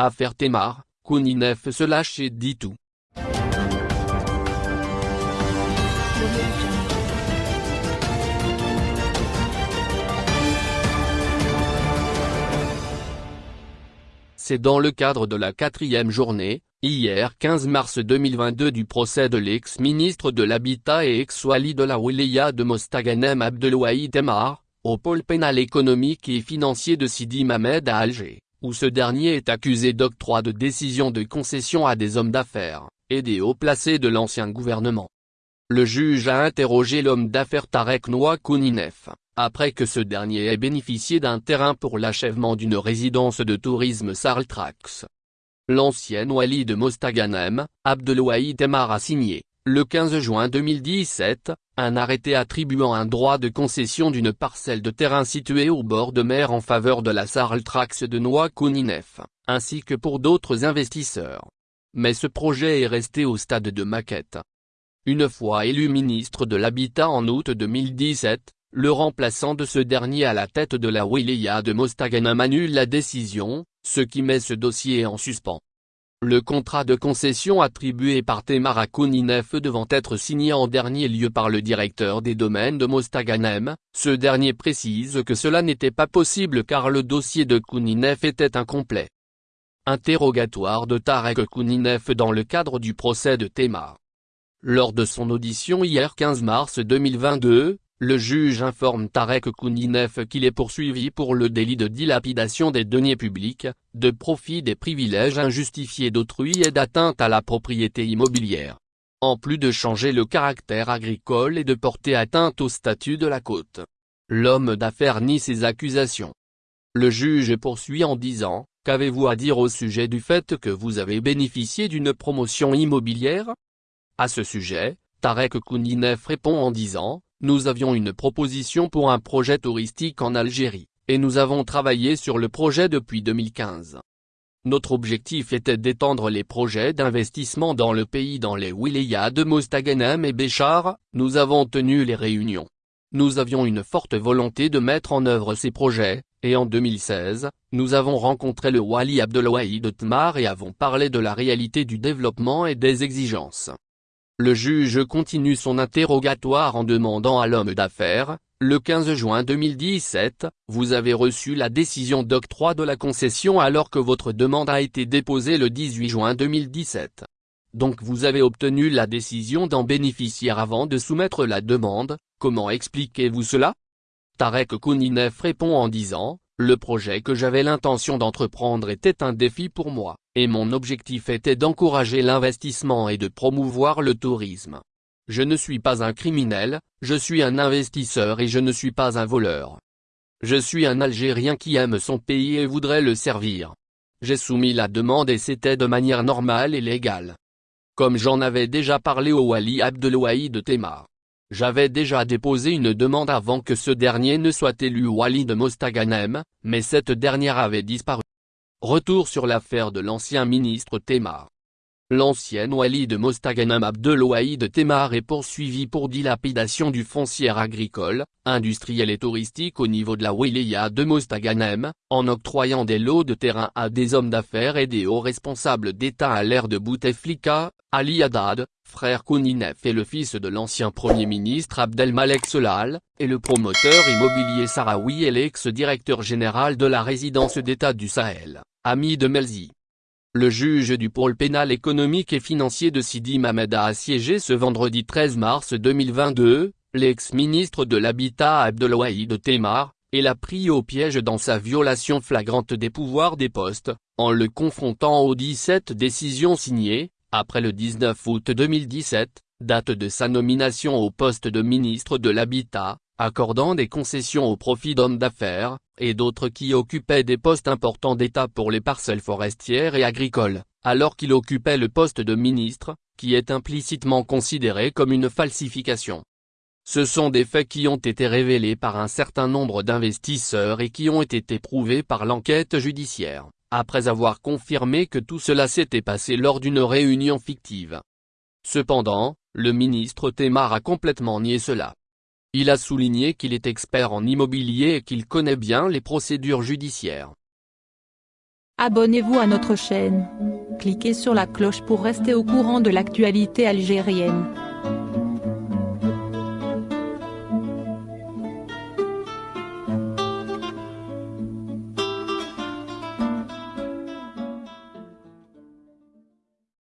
Affaire Temar, Kouninef se lâche et dit tout. C'est dans le cadre de la quatrième journée, hier 15 mars 2022 du procès de l'ex-ministre de l'Habitat et ex-wali de la Wilaya de Mostaganem Abdelwahid Temar, au pôle pénal économique et financier de Sidi Mamed à Alger, où ce dernier est accusé d'octroi de décision de concession à des hommes d'affaires, et des hauts placés de l'ancien gouvernement. Le juge a interrogé l'homme d'affaires Tarek Noa Kouninef, après que ce dernier ait bénéficié d'un terrain pour l'achèvement d'une résidence de tourisme Sarltrax. L'ancien wali de Mostaganem, Abdelwahid Temar a signé, le 15 juin 2017, un arrêté attribuant un droit de concession d'une parcelle de terrain située au bord de mer en faveur de la Sarltrax de Noa Kouninef, ainsi que pour d'autres investisseurs. Mais ce projet est resté au stade de maquette. Une fois élu ministre de l'Habitat en août 2017, le remplaçant de ce dernier à la tête de la wilaya de Mostaganem annule la décision, ce qui met ce dossier en suspens. Le contrat de concession attribué par Temar Kouninef devant être signé en dernier lieu par le directeur des domaines de Mostaganem, ce dernier précise que cela n'était pas possible car le dossier de Kouninef était incomplet. Interrogatoire de Tarek Kouninef dans le cadre du procès de Temar. Lors de son audition hier 15 mars 2022, le juge informe Tarek Kouninef qu'il est poursuivi pour le délit de dilapidation des deniers publics, de profit des privilèges injustifiés d'autrui et d'atteinte à la propriété immobilière. En plus de changer le caractère agricole et de porter atteinte au statut de la côte. L'homme d'affaires nie ces accusations. Le juge poursuit en disant, qu'avez-vous à dire au sujet du fait que vous avez bénéficié d'une promotion immobilière? À ce sujet, Tarek Kouninef répond en disant, nous avions une proposition pour un projet touristique en Algérie, et nous avons travaillé sur le projet depuis 2015. Notre objectif était d'étendre les projets d'investissement dans le pays dans les wilayas de Mostaganem et Béchar, nous avons tenu les réunions. Nous avions une forte volonté de mettre en œuvre ces projets, et en 2016, nous avons rencontré le Wali Abdelwahid Tmar et avons parlé de la réalité du développement et des exigences. Le juge continue son interrogatoire en demandant à l'homme d'affaires, le 15 juin 2017, vous avez reçu la décision d'octroi de la concession alors que votre demande a été déposée le 18 juin 2017. Donc vous avez obtenu la décision d'en bénéficier avant de soumettre la demande, comment expliquez-vous cela? Tarek Kouninef répond en disant, le projet que j'avais l'intention d'entreprendre était un défi pour moi, et mon objectif était d'encourager l'investissement et de promouvoir le tourisme. Je ne suis pas un criminel, je suis un investisseur et je ne suis pas un voleur. Je suis un Algérien qui aime son pays et voudrait le servir. J'ai soumis la demande et c'était de manière normale et légale. Comme j'en avais déjà parlé au Wali Abdelwahid Temar. J'avais déjà déposé une demande avant que ce dernier ne soit élu wali de Mostaganem, mais cette dernière avait disparu. Retour sur l'affaire de l'ancien ministre Temar. L'ancien wali de Mostaganem Abdelwahid Temar est poursuivi pour dilapidation du foncier agricole, industriel et touristique au niveau de la wilaya de Mostaganem, en octroyant des lots de terrain à des hommes d'affaires et des hauts responsables d'État à l'ère de Bouteflika, Ali Haddad, frère Kouninef et le fils de l'ancien Premier ministre Abdelmalek Solal, et le promoteur immobilier Sarawi et l'ex-directeur général de la résidence d'État du Sahel, Ami de Melzi. Le juge du pôle pénal économique et financier de Sidi Mamed a assiégé ce vendredi 13 mars 2022, l'ex-ministre de l'Habitat Abdelwahid Temar, et l'a pris au piège dans sa violation flagrante des pouvoirs des postes, en le confrontant aux 17 décisions signées, après le 19 août 2017, date de sa nomination au poste de ministre de l'Habitat, accordant des concessions au profit d'hommes d'affaires, et d'autres qui occupaient des postes importants d'État pour les parcelles forestières et agricoles, alors qu'il occupait le poste de ministre, qui est implicitement considéré comme une falsification. Ce sont des faits qui ont été révélés par un certain nombre d'investisseurs et qui ont été prouvés par l'enquête judiciaire, après avoir confirmé que tout cela s'était passé lors d'une réunion fictive. Cependant, le ministre Temar a complètement nié cela. Il a souligné qu'il est expert en immobilier et qu'il connaît bien les procédures judiciaires. Abonnez-vous à notre chaîne. Cliquez sur la cloche pour rester au courant de l'actualité algérienne.